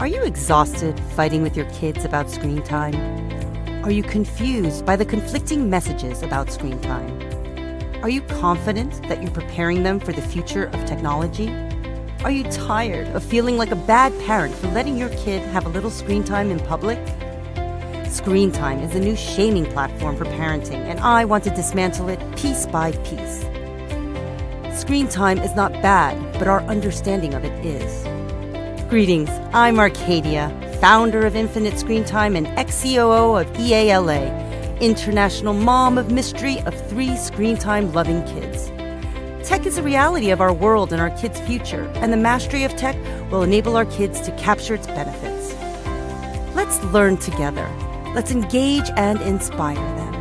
Are you exhausted fighting with your kids about screen time? Are you confused by the conflicting messages about screen time? Are you confident that you're preparing them for the future of technology? Are you tired of feeling like a bad parent for letting your kid have a little screen time in public? Screen time is a new shaming platform for parenting, and I want to dismantle it piece by piece. Screen time is not bad, but our understanding of it is. Greetings, I'm Arcadia, founder of Infinite Screen Time and ex COO of EALA, International Mom of Mystery of three screen time loving kids. Tech is a reality of our world and our kids' future, and the mastery of tech will enable our kids to capture its benefits. Let's learn together. Let's engage and inspire them.